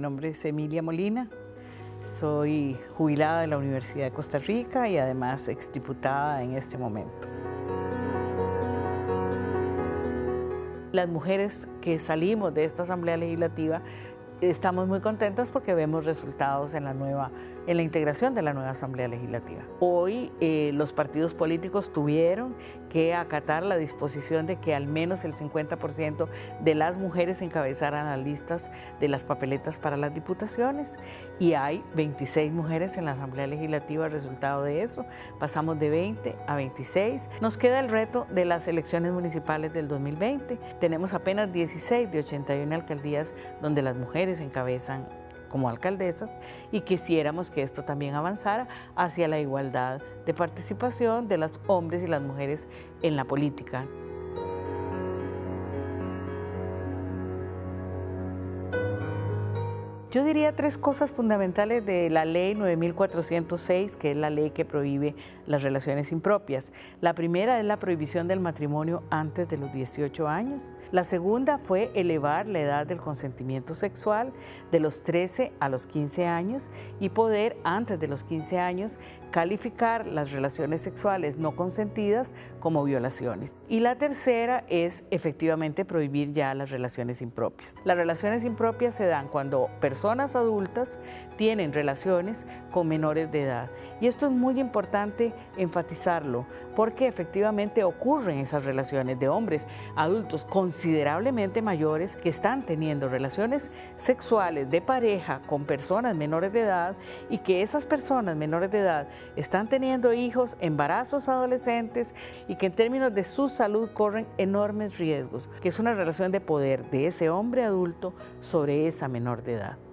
nombre es Emilia Molina, soy jubilada de la Universidad de Costa Rica y además exdiputada en este momento. Las mujeres que salimos de esta Asamblea Legislativa estamos muy contentas porque vemos resultados en la nueva en la integración de la nueva Asamblea Legislativa. Hoy eh, los partidos políticos tuvieron que acatar la disposición de que al menos el 50% de las mujeres encabezaran las listas de las papeletas para las diputaciones y hay 26 mujeres en la Asamblea Legislativa resultado de eso. Pasamos de 20 a 26. Nos queda el reto de las elecciones municipales del 2020. Tenemos apenas 16 de 81 alcaldías donde las encabezan como alcaldesas y quisiéramos que esto también avanzara hacia la igualdad de participación de los hombres y las mujeres en la política. Yo diría tres cosas fundamentales de la ley 9406, que es la ley que prohíbe las relaciones impropias. La primera es la prohibición del matrimonio antes de los 18 años. La segunda fue elevar la edad del consentimiento sexual de los 13 a los 15 años y poder antes de los 15 años calificar las relaciones sexuales no consentidas como violaciones. Y la tercera es efectivamente prohibir ya las relaciones impropias. Las relaciones impropias se dan cuando personas personas adultas tienen relaciones con menores de edad. Y esto es muy importante enfatizarlo, porque efectivamente ocurren esas relaciones de hombres adultos considerablemente mayores que están teniendo relaciones sexuales de pareja con personas menores de edad y que esas personas menores de edad están teniendo hijos, embarazos adolescentes y que en términos de su salud corren enormes riesgos, que es una relación de poder de ese hombre adulto sobre esa menor de edad.